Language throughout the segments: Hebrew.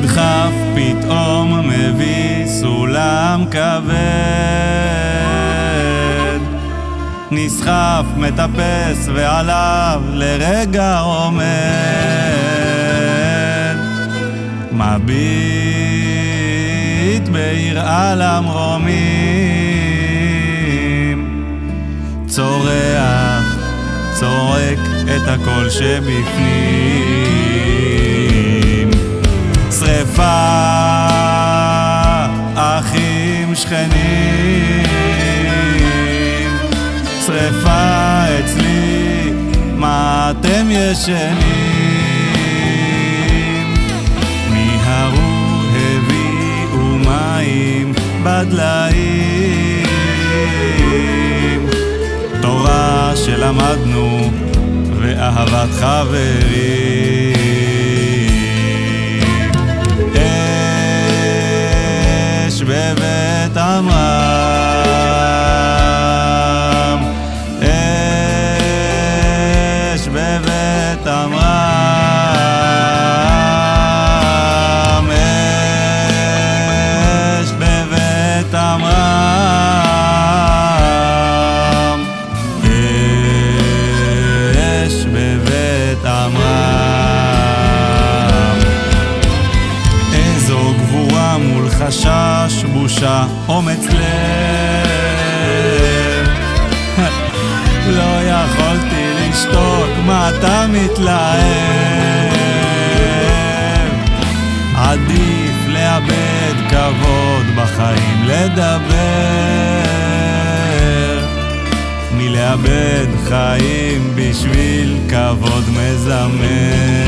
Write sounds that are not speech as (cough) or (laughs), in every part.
נדחף פתאום מביא סולם כבד. נסחף, מטפס ועליו לרגע עומד. מביט ביראה למרומים צורח, צועק את הקול שבפנים שרפה, אחים שכנים. שרפה אצלי, מה אתם ישנים? מיהרו הביאו מים בדליים. תורה שלמדנו ואהבת חברים vetamla חשש, בושה, אומץ לב. (laughs) לא יכולתי לשתוק, מה אתה מתלהב? עדיף לאבד כבוד בחיים לדבר. מלאבד חיים בשביל כבוד מזמר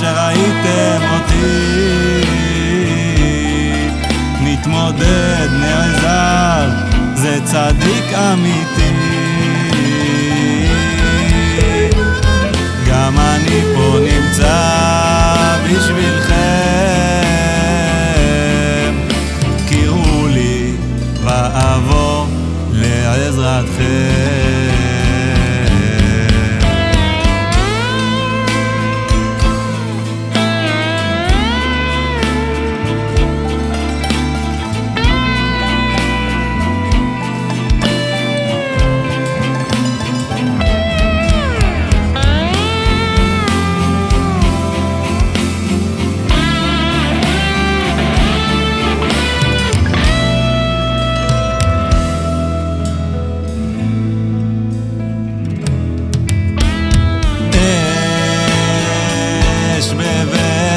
שראיתם אותי. מתמודד, נעזר, זה צדיק אמיתי. גם אני פה נמצא בשבילכם. קראו לי ואבוא לעזרתכם